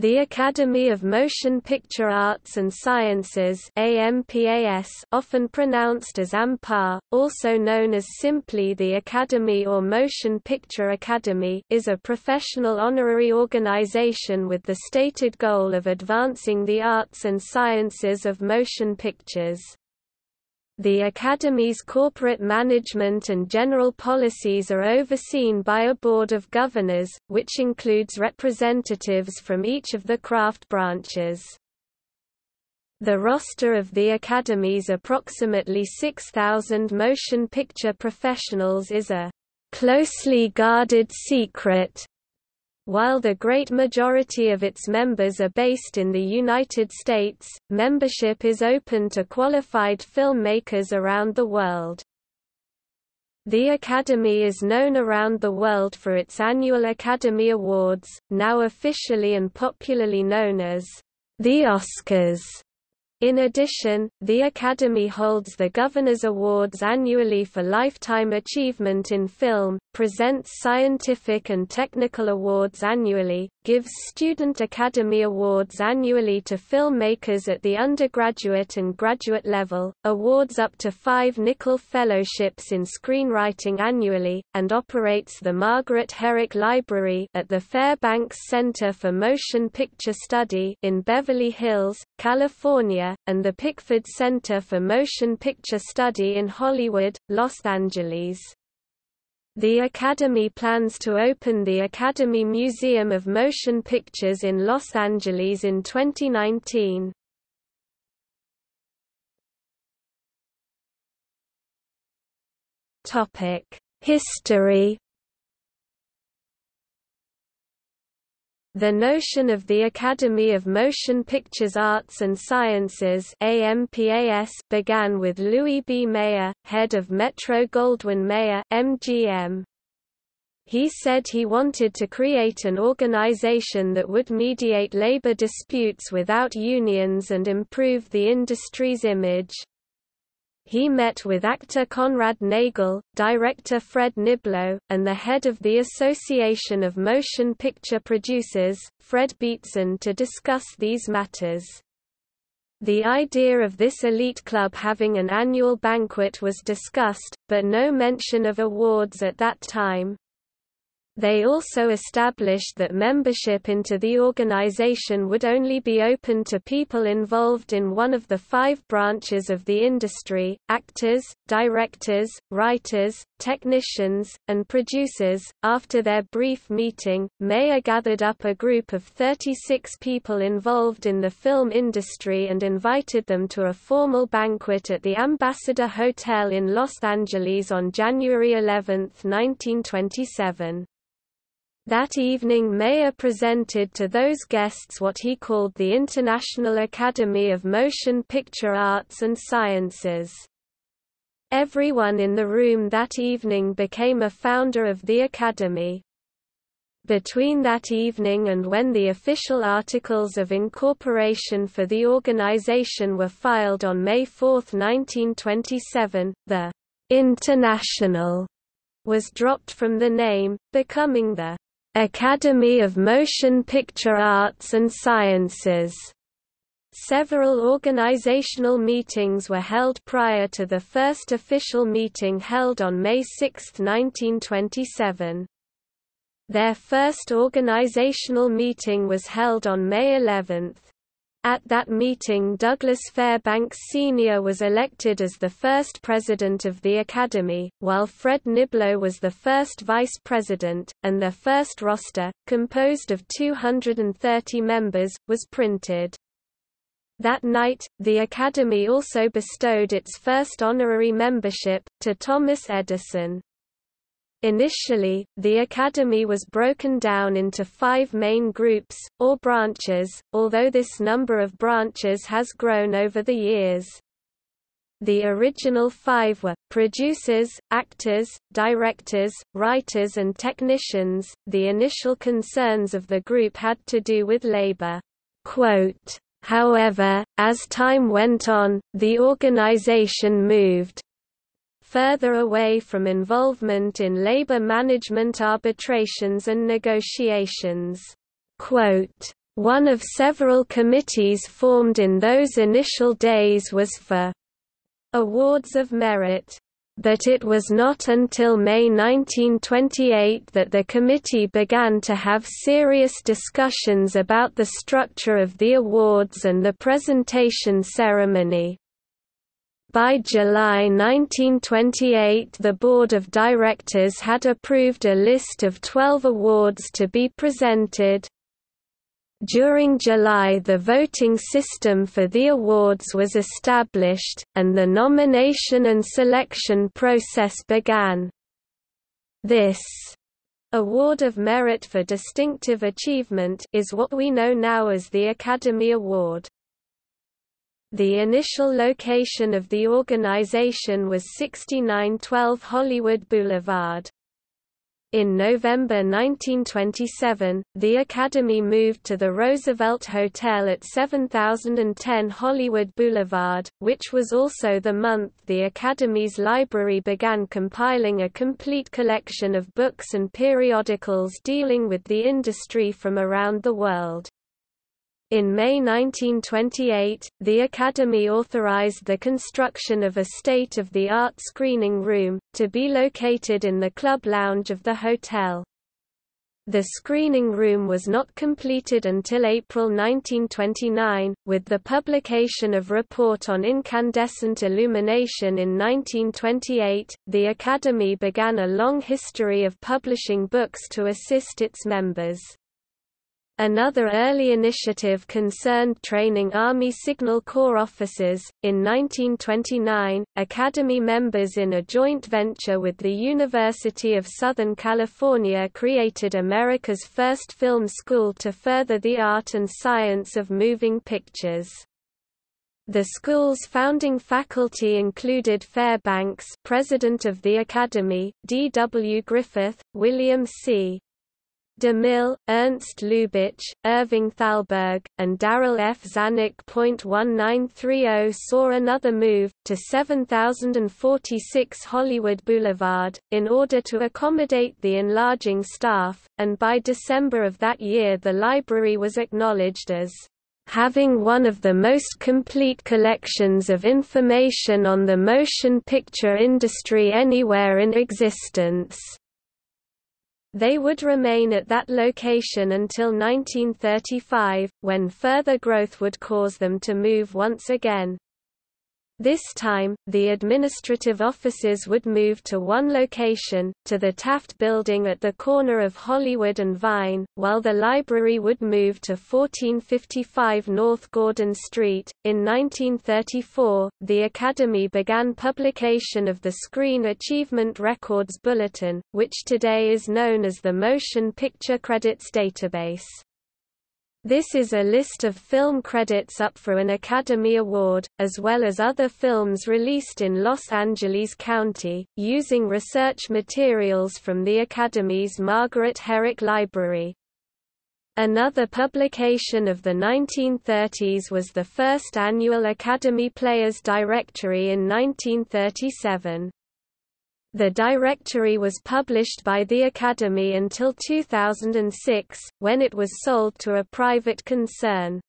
The Academy of Motion Picture Arts and Sciences AMPAS often pronounced as AMPA, also known as simply the Academy or Motion Picture Academy is a professional honorary organization with the stated goal of advancing the arts and sciences of motion pictures. The Academy's corporate management and general policies are overseen by a board of governors, which includes representatives from each of the craft branches. The roster of the Academy's approximately 6,000 motion picture professionals is a closely guarded secret, while the great majority of its members are based in the United States, membership is open to qualified filmmakers around the world. The Academy is known around the world for its annual Academy Awards, now officially and popularly known as the Oscars. In addition, the Academy holds the Governor's Awards annually for Lifetime Achievement in Film, presents scientific and technical awards annually, gives Student Academy Awards annually to filmmakers at the undergraduate and graduate level, awards up to five Nicholl Fellowships in Screenwriting annually, and operates the Margaret Herrick Library at the Fairbanks Center for Motion Picture Study in Beverly Hills, California, and the Pickford Center for Motion Picture Study in Hollywood, Los Angeles. The Academy plans to open the Academy Museum of Motion Pictures in Los Angeles in 2019. History The notion of the Academy of Motion Pictures Arts and Sciences AMPAS began with Louis B. Mayer, head of Metro-Goldwyn-Mayer MGM. He said he wanted to create an organization that would mediate labor disputes without unions and improve the industry's image. He met with actor Conrad Nagel, director Fred Niblo, and the head of the Association of Motion Picture Producers, Fred Beetson to discuss these matters. The idea of this elite club having an annual banquet was discussed, but no mention of awards at that time. They also established that membership into the organization would only be open to people involved in one of the five branches of the industry, actors, directors, writers, technicians, and producers. After their brief meeting, Mayer gathered up a group of 36 people involved in the film industry and invited them to a formal banquet at the Ambassador Hotel in Los Angeles on January 11, 1927. That evening Mayer presented to those guests what he called the International Academy of Motion Picture Arts and Sciences. Everyone in the room that evening became a founder of the Academy. Between that evening and when the official articles of incorporation for the organization were filed on May 4, 1927, the International was dropped from the name, becoming the Academy of Motion Picture Arts and Sciences. Several organizational meetings were held prior to the first official meeting held on May 6, 1927. Their first organizational meeting was held on May 11. At that meeting Douglas Fairbanks Sr. was elected as the first president of the Academy, while Fred Niblo was the first vice president, and their first roster, composed of 230 members, was printed. That night, the Academy also bestowed its first honorary membership, to Thomas Edison. Initially, the Academy was broken down into five main groups, or branches, although this number of branches has grown over the years. The original five were, producers, actors, directors, writers and technicians. The initial concerns of the group had to do with labor. Quote, However, as time went on, the organization moved, further away from involvement in labor management arbitrations and negotiations. Quote, One of several committees formed in those initial days was for awards of merit but it was not until May 1928 that the committee began to have serious discussions about the structure of the awards and the presentation ceremony. By July 1928 the Board of Directors had approved a list of 12 awards to be presented, during July the voting system for the awards was established, and the nomination and selection process began. This Award of Merit for Distinctive Achievement is what we know now as the Academy Award. The initial location of the organization was 6912 Hollywood Boulevard. In November 1927, the Academy moved to the Roosevelt Hotel at 7010 Hollywood Boulevard, which was also the month the Academy's library began compiling a complete collection of books and periodicals dealing with the industry from around the world. In May 1928, the Academy authorized the construction of a state-of-the-art screening room, to be located in the club lounge of the hotel. The screening room was not completed until April 1929, with the publication of Report on Incandescent Illumination in 1928. The Academy began a long history of publishing books to assist its members. Another early initiative concerned training Army Signal Corps officers. In 1929, Academy members in a joint venture with the University of Southern California created America's first film school to further the art and science of moving pictures. The school's founding faculty included Fairbanks, president of the Academy, D. W. Griffith, William C. DeMille, Ernst Lubitsch, Irving Thalberg, and Darryl F. Zanuck. 1930 saw another move, to 7046 Hollywood Boulevard, in order to accommodate the enlarging staff, and by December of that year the library was acknowledged as having one of the most complete collections of information on the motion picture industry anywhere in existence. They would remain at that location until 1935, when further growth would cause them to move once again. This time, the administrative offices would move to one location, to the Taft Building at the corner of Hollywood and Vine, while the library would move to 1455 North Gordon Street. In 1934, the Academy began publication of the Screen Achievement Records Bulletin, which today is known as the Motion Picture Credits Database. This is a list of film credits up for an Academy Award, as well as other films released in Los Angeles County, using research materials from the Academy's Margaret Herrick Library. Another publication of the 1930s was the first annual Academy Players Directory in 1937. The directory was published by the Academy until 2006, when it was sold to a private concern.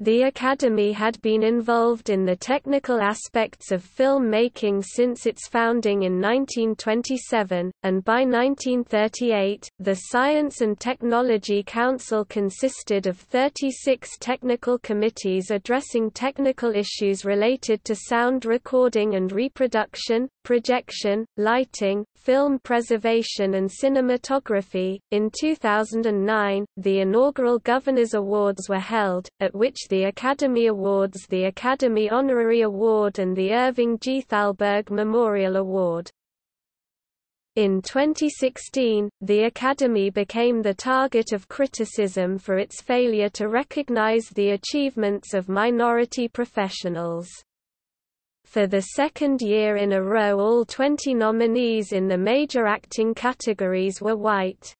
The Academy had been involved in the technical aspects of film making since its founding in 1927, and by 1938, the Science and Technology Council consisted of 36 technical committees addressing technical issues related to sound recording and reproduction, projection, lighting, film preservation and cinematography. In 2009, the inaugural Governors Awards were held, at which the Academy Awards the Academy Honorary Award and the Irving G. Thalberg Memorial Award. In 2016, the Academy became the target of criticism for its failure to recognize the achievements of minority professionals. For the second year in a row all 20 nominees in the major acting categories were white.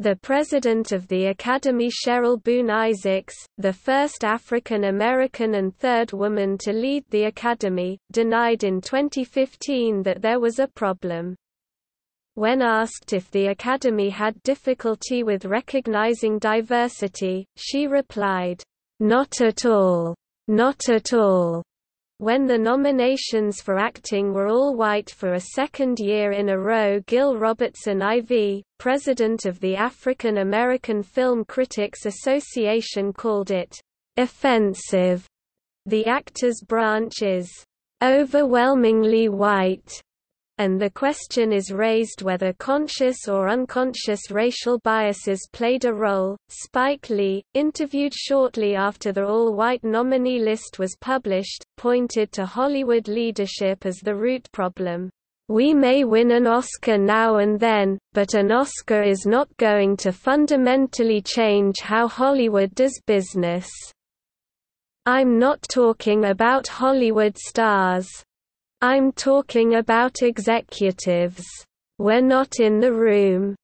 The president of the Academy Cheryl Boone Isaacs, the first African American and third woman to lead the Academy, denied in 2015 that there was a problem. When asked if the Academy had difficulty with recognizing diversity, she replied, "Not at all. Not at all." When the nominations for acting were all white for a second year in a row Gil Robertson IV, president of the African American Film Critics Association called it, "...offensive." The actors branch is, "...overwhelmingly white." And the question is raised whether conscious or unconscious racial biases played a role. Spike Lee, interviewed shortly after the all white nominee list was published, pointed to Hollywood leadership as the root problem. We may win an Oscar now and then, but an Oscar is not going to fundamentally change how Hollywood does business. I'm not talking about Hollywood stars. I'm talking about executives. We're not in the room.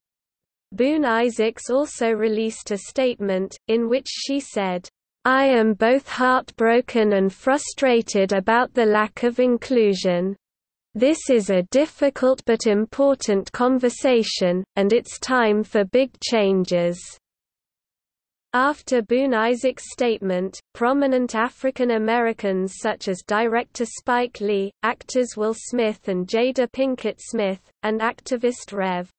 Boone Isaacs also released a statement, in which she said, I am both heartbroken and frustrated about the lack of inclusion. This is a difficult but important conversation, and it's time for big changes. After Boone Isaacs' statement, prominent African Americans such as director Spike Lee, actors Will Smith and Jada Pinkett Smith, and activist Rev.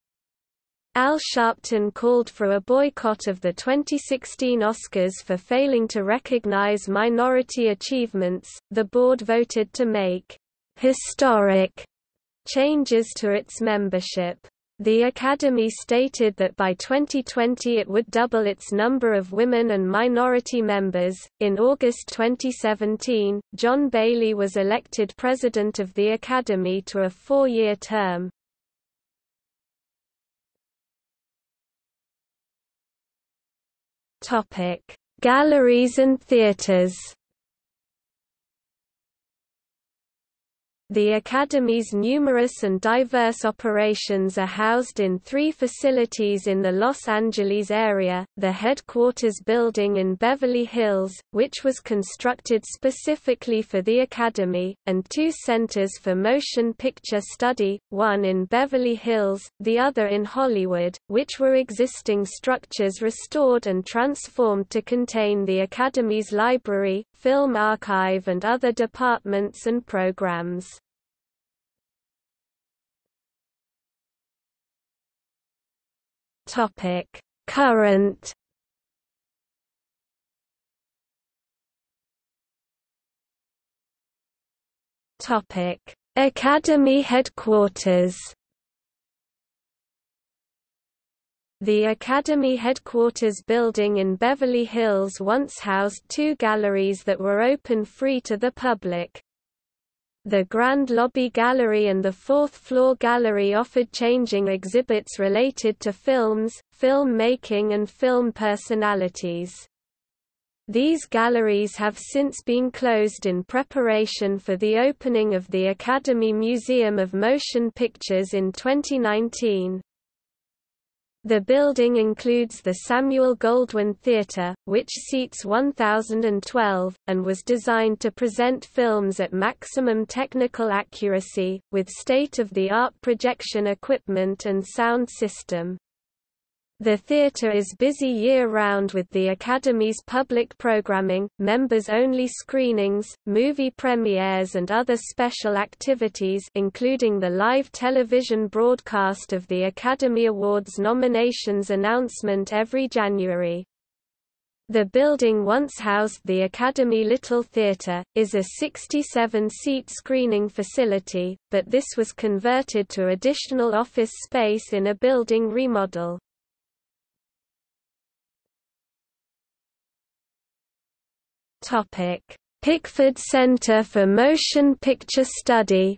Al Sharpton called for a boycott of the 2016 Oscars for failing to recognize minority achievements. The board voted to make historic changes to its membership. The Academy stated that by 2020 it would double its number of women and minority members. In August 2017, John Bailey was elected president of the Academy to a four year term. Galleries and theaters The Academy's numerous and diverse operations are housed in three facilities in the Los Angeles area, the headquarters building in Beverly Hills, which was constructed specifically for the Academy, and two centers for motion picture study, one in Beverly Hills, the other in Hollywood, which were existing structures restored and transformed to contain the Academy's library, film archive and other departments and programs. Current Topic: Academy headquarters The Academy headquarters building in Beverly Hills once housed two galleries that were open free to the public. The Grand Lobby Gallery and the fourth floor gallery offered changing exhibits related to films, film making and film personalities. These galleries have since been closed in preparation for the opening of the Academy Museum of Motion Pictures in 2019. The building includes the Samuel Goldwyn Theatre, which seats 1,012, and was designed to present films at maximum technical accuracy, with state-of-the-art projection equipment and sound system. The theatre is busy year-round with the Academy's public programming, members-only screenings, movie premieres and other special activities including the live television broadcast of the Academy Awards nominations announcement every January. The building once housed the Academy Little Theatre, is a 67-seat screening facility, but this was converted to additional office space in a building remodel. Pickford Center for Motion Picture Study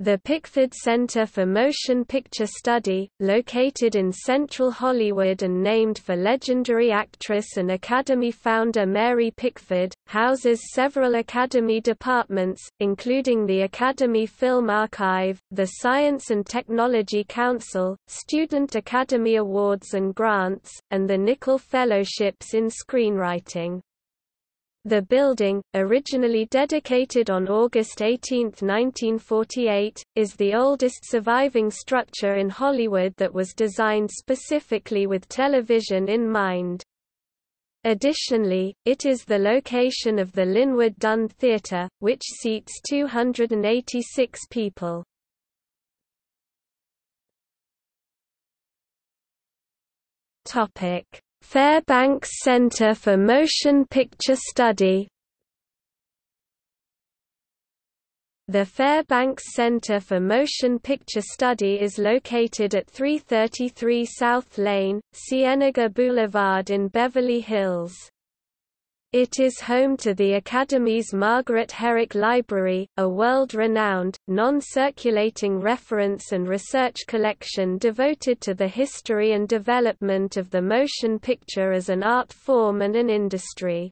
The Pickford Center for Motion Picture Study, located in central Hollywood and named for legendary actress and Academy founder Mary Pickford, houses several Academy departments, including the Academy Film Archive, the Science and Technology Council, Student Academy Awards and Grants, and the Nicholl Fellowships in Screenwriting. The building, originally dedicated on August 18, 1948, is the oldest surviving structure in Hollywood that was designed specifically with television in mind. Additionally, it is the location of the Linwood Dunn Theatre, which seats 286 people. Fairbanks Center for Motion Picture Study The Fairbanks Center for Motion Picture Study is located at 333 South La Cienega Boulevard in Beverly Hills. It is home to the Academy's Margaret Herrick Library, a world-renowned, non-circulating reference and research collection devoted to the history and development of the motion picture as an art form and an industry.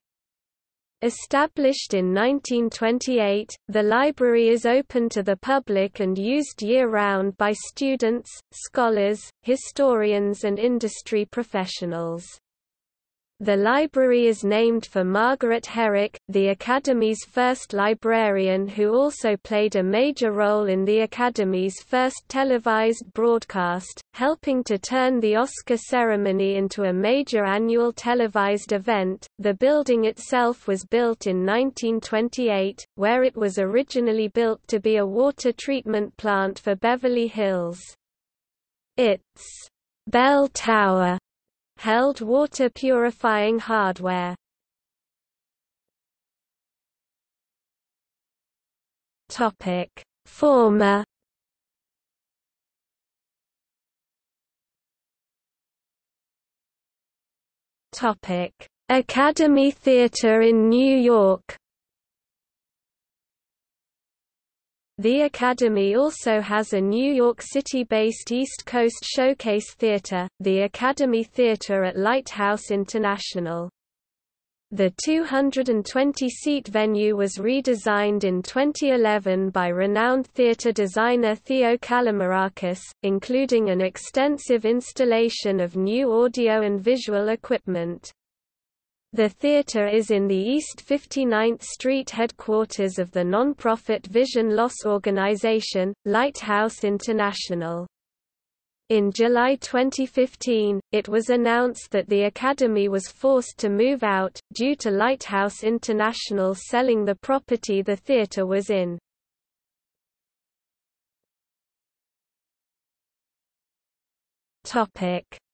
Established in 1928, the library is open to the public and used year-round by students, scholars, historians and industry professionals. The library is named for Margaret Herrick, the Academy's first librarian who also played a major role in the Academy's first televised broadcast, helping to turn the Oscar ceremony into a major annual televised event. The building itself was built in 1928, where it was originally built to be a water treatment plant for Beverly Hills. Its bell tower held water purifying hardware. Topic: Former Topic: Academy Theatre in New York The Academy also has a New York City-based East Coast Showcase Theater, the Academy Theater at Lighthouse International. The 220-seat venue was redesigned in 2011 by renowned theater designer Theo Kalomirakis, including an extensive installation of new audio and visual equipment. The theater is in the East 59th Street headquarters of the non-profit Vision Loss organization, Lighthouse International. In July 2015, it was announced that the Academy was forced to move out, due to Lighthouse International selling the property the theater was in.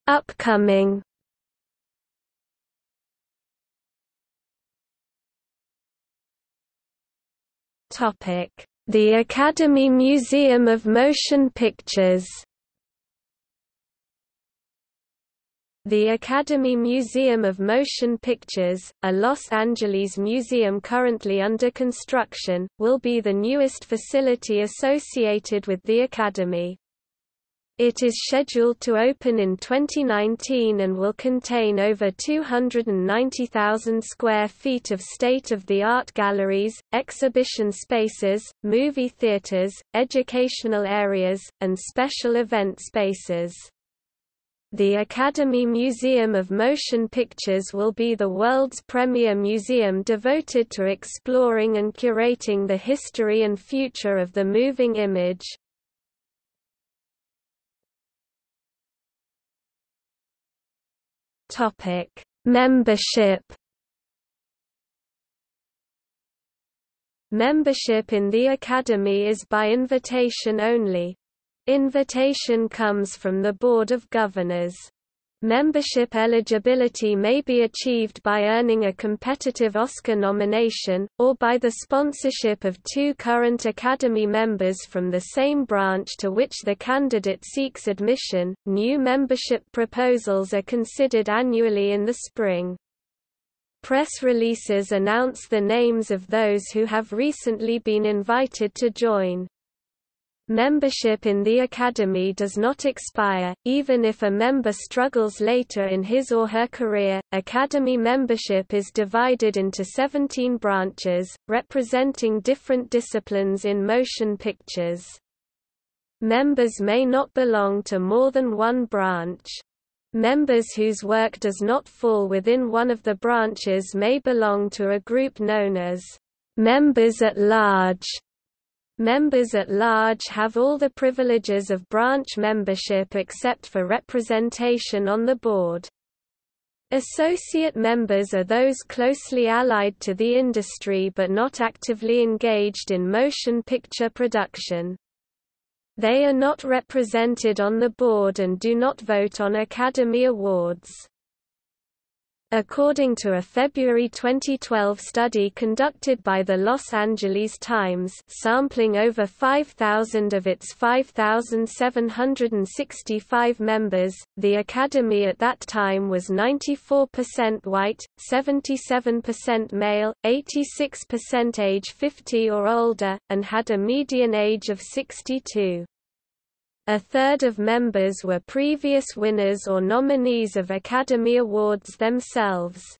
Upcoming The Academy Museum of Motion Pictures The Academy Museum of Motion Pictures, a Los Angeles museum currently under construction, will be the newest facility associated with the Academy. It is scheduled to open in 2019 and will contain over 290,000 square feet of state-of-the-art galleries, exhibition spaces, movie theaters, educational areas, and special event spaces. The Academy Museum of Motion Pictures will be the world's premier museum devoted to exploring and curating the history and future of the moving image. Topic: Membership. Membership in the Academy is by invitation only. Invitation comes from the Board of Governors. Membership eligibility may be achieved by earning a competitive Oscar nomination, or by the sponsorship of two current Academy members from the same branch to which the candidate seeks admission. New membership proposals are considered annually in the spring. Press releases announce the names of those who have recently been invited to join. Membership in the Academy does not expire, even if a member struggles later in his or her career. Academy membership is divided into 17 branches, representing different disciplines in motion pictures. Members may not belong to more than one branch. Members whose work does not fall within one of the branches may belong to a group known as members at large. Members at large have all the privileges of branch membership except for representation on the board. Associate members are those closely allied to the industry but not actively engaged in motion picture production. They are not represented on the board and do not vote on Academy Awards. According to a February 2012 study conducted by the Los Angeles Times sampling over 5,000 of its 5,765 members, the Academy at that time was 94% white, 77% male, 86% age 50 or older, and had a median age of 62. A third of members were previous winners or nominees of Academy Awards themselves.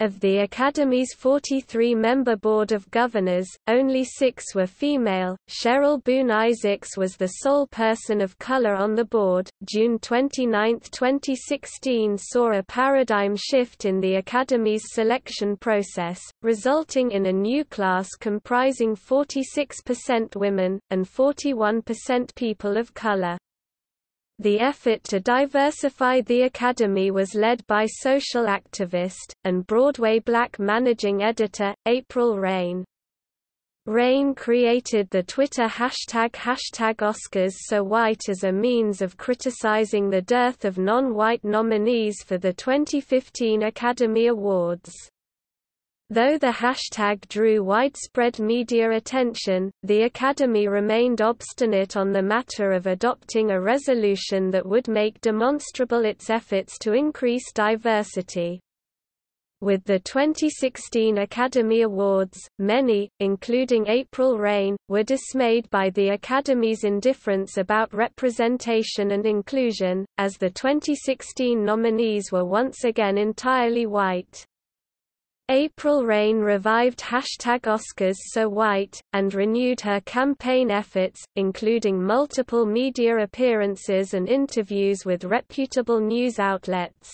Of the Academy's 43-member Board of Governors, only six were female. Cheryl Boone Isaacs was the sole person of color on the board. June 29, 2016 saw a paradigm shift in the Academy's selection process, resulting in a new class comprising 46% women, and 41% people of color. The effort to diversify the Academy was led by social activist, and Broadway Black managing editor, April Reign. Reign created the Twitter hashtag hashtag Oscars So White as a means of criticizing the dearth of non-white nominees for the 2015 Academy Awards. Though the hashtag drew widespread media attention, the Academy remained obstinate on the matter of adopting a resolution that would make demonstrable its efforts to increase diversity. With the 2016 Academy Awards, many, including April Reign, were dismayed by the Academy's indifference about representation and inclusion, as the 2016 nominees were once again entirely white. April Reign revived hashtag Oscars So White, and renewed her campaign efforts, including multiple media appearances and interviews with reputable news outlets.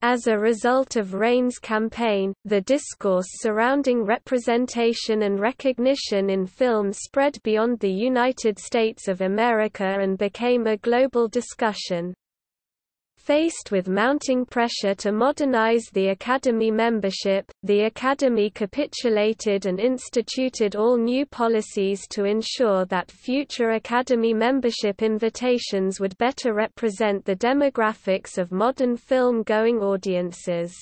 As a result of Reign's campaign, the discourse surrounding representation and recognition in film spread beyond the United States of America and became a global discussion. Faced with mounting pressure to modernize the Academy membership, the Academy capitulated and instituted all new policies to ensure that future Academy membership invitations would better represent the demographics of modern film-going audiences.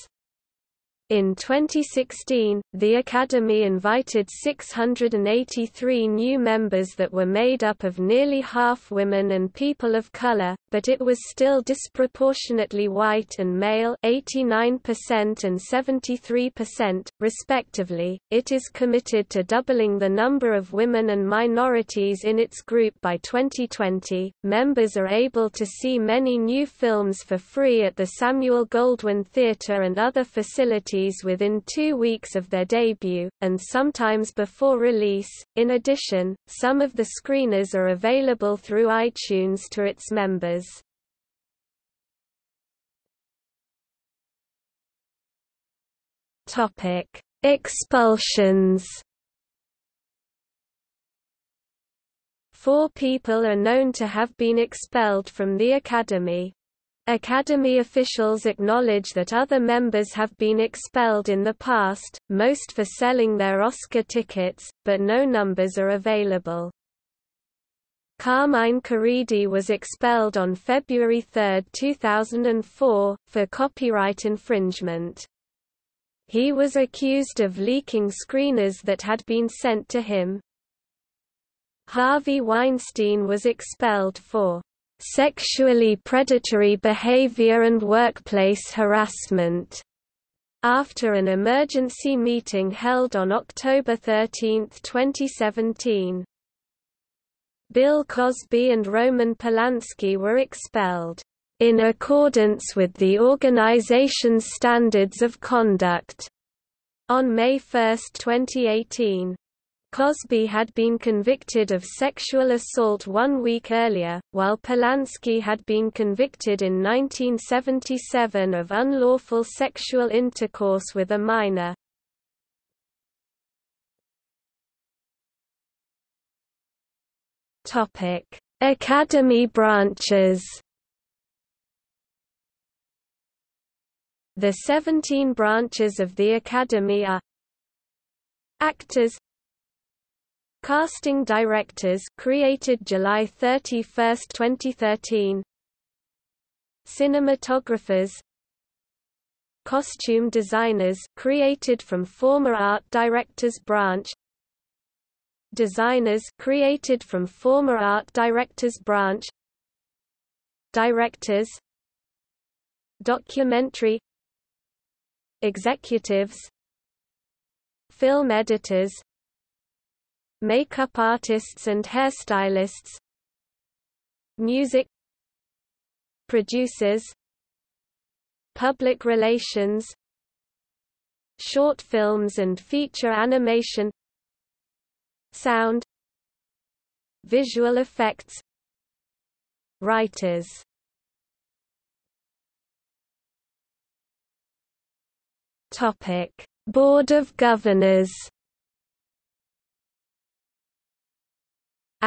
In 2016, the Academy invited 683 new members that were made up of nearly half women and people of color, but it was still disproportionately white and male 89% and 73%, respectively. It is committed to doubling the number of women and minorities in its group by 2020. Members are able to see many new films for free at the Samuel Goldwyn Theatre and other facilities within two weeks of their debut, and sometimes before release. In addition, some of the screeners are available through iTunes to its members. Topic: Expulsions. Four people are known to have been expelled from the Academy. Academy officials acknowledge that other members have been expelled in the past, most for selling their Oscar tickets, but no numbers are available. Carmine Caridi was expelled on February 3, 2004, for copyright infringement. He was accused of leaking screeners that had been sent to him. Harvey Weinstein was expelled for sexually predatory behavior and workplace harassment. After an emergency meeting held on October 13, 2017, Bill Cosby and Roman Polanski were expelled, in accordance with the organization's standards of conduct, on May 1, 2018. Cosby had been convicted of sexual assault one week earlier, while Polanski had been convicted in 1977 of unlawful sexual intercourse with a minor. Academy branches The 17 branches of the Academy are Actors Casting directors created July 31, 2013 Cinematographers. Costume designers created from former art directors branch. Designers created from former art directors branch. Directors. Documentary. Executives. Film editors Makeup artists and hairstylists Music Producers Public relations Short films and feature animation Sound Visual effects Writers Topic: Board of Governors.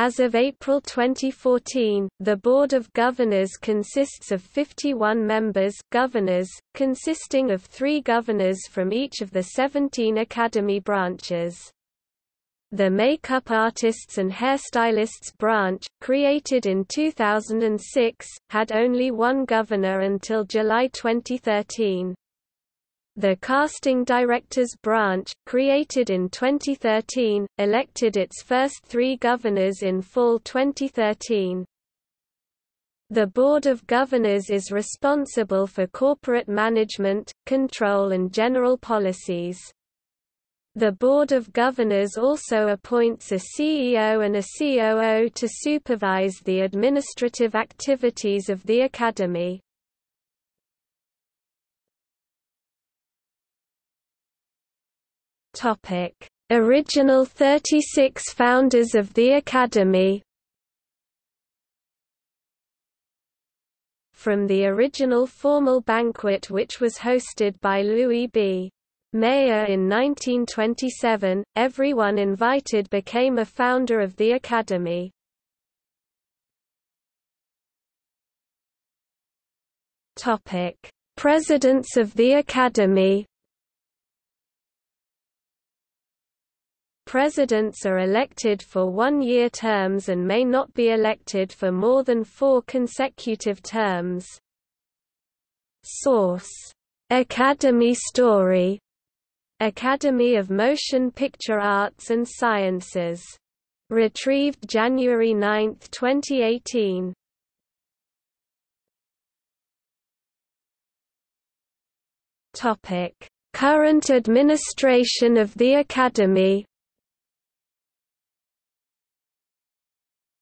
As of April 2014, the Board of Governors consists of 51 members governors, consisting of three governors from each of the 17 academy branches. The Makeup Artists and Hairstylists branch, created in 2006, had only one governor until July 2013. The Casting Directors Branch, created in 2013, elected its first three governors in fall 2013. The Board of Governors is responsible for corporate management, control and general policies. The Board of Governors also appoints a CEO and a COO to supervise the administrative activities of the Academy. Topic: Original 36 founders of the Academy. From the original formal banquet which was hosted by Louis B. Mayer in 1927, everyone invited became a founder of the Academy. Topic: Presidents of the Academy Presidents are elected for one-year terms and may not be elected for more than four consecutive terms. Source: Academy Story. Academy of Motion Picture Arts and Sciences. Retrieved January 9, 2018. Topic: Current administration of the Academy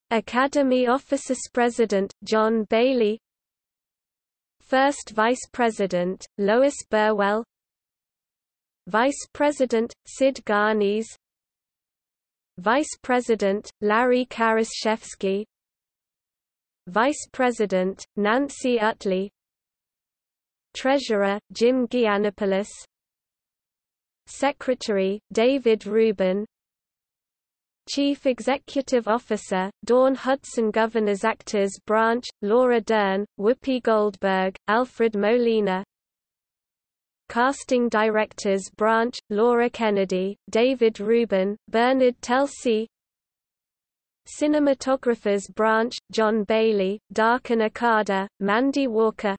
Academy Officers President, John Bailey. First Vice President, Lois Burwell. Vice President, Sid Ganis Vice President, Larry Karaszewski. Vice President, Nancy Utley. Treasurer, Jim Gianopulos. Secretary, David Rubin Chief Executive Officer, Dawn Hudson Governors Actors Branch, Laura Dern, Whoopi Goldberg, Alfred Molina. Casting Directors Branch, Laura Kennedy, David Rubin, Bernard Telsey. Cinematographers Branch, John Bailey, Daryn Okada, Mandy Walker.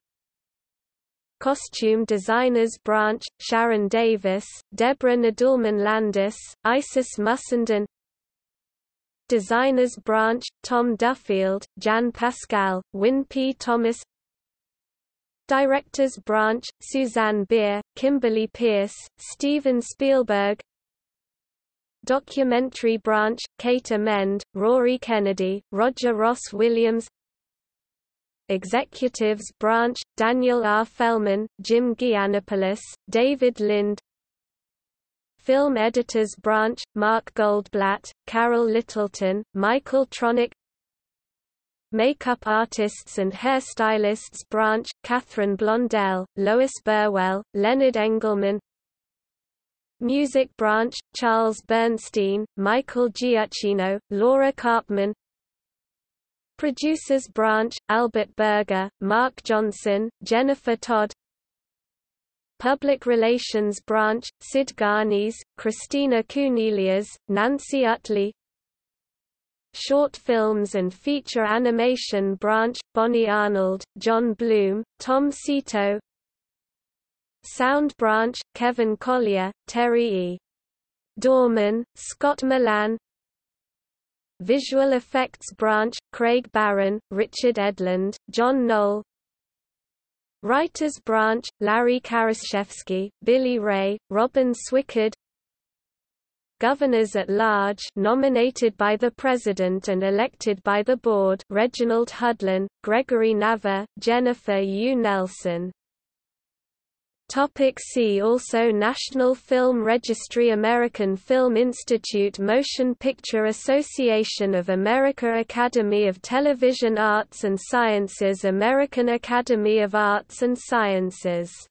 Costume Designers Branch, Sharon Davis, Deborah Nadoolman Landis, Isis Mussenden Designers Branch, Tom Duffield, Jan Pascale, Wynn P. Thomas Directors Branch, Susanne Bier, Kimberly Peirce, Steven Spielberg Documentary Branch, Kate Amend, Rory Kennedy, Roger Ross Williams Executives Branch, Daniel R. Fellman, Jim Gianopulos, David Linde Film Editors Branch, Mark Goldblatt, Carol Littleton, Michael Tronick Makeup Artists and Hairstylists Branch, Kathryn Blondell, Lois Burwell, Leonard Engelman Music Branch, Charles Bernstein, Michael Giacchino, Laura Karpman Producers Branch, Albert Berger, Mark Johnson, Jennifer Todd Public Relations Branch, Sid Ganis, Christina Kounelias, Nancy Utley. Short Films and Feature Animation Branch, Bonnie Arnold, Jon Bloom, Tom Sito Sound Branch, Kevin Collier, Teri E. Dorman, Scott Millan. Visual Effects Branch, Craig Barron, Richard Edlund, John Knoll Writers Branch, Larry Karaszewski, Billy Ray, Robin Swicord Governors at Large nominated by the President and elected by the Board Reginald Hudlin, Gregory Nava, Jennifer Yuh Nelson Topic see also National Film Registry American Film Institute Motion Picture Association of America Academy of Television Arts and Sciences American Academy of Arts and Sciences